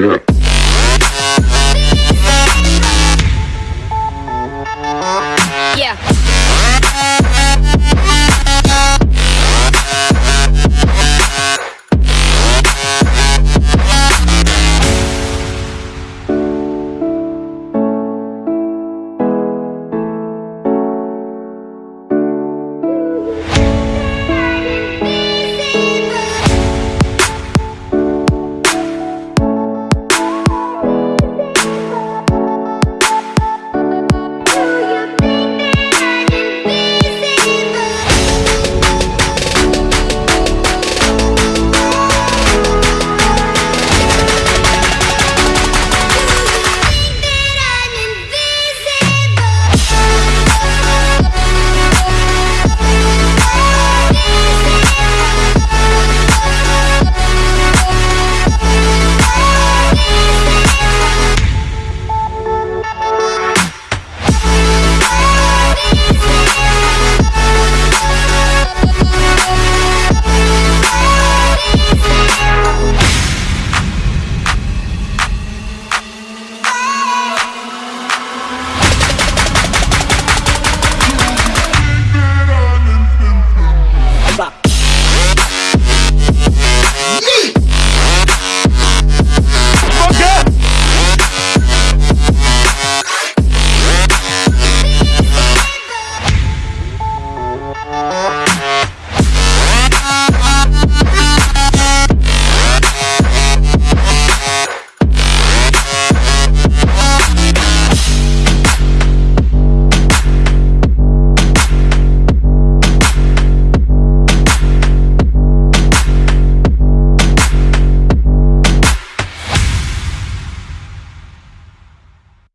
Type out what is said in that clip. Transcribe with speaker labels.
Speaker 1: Yeah.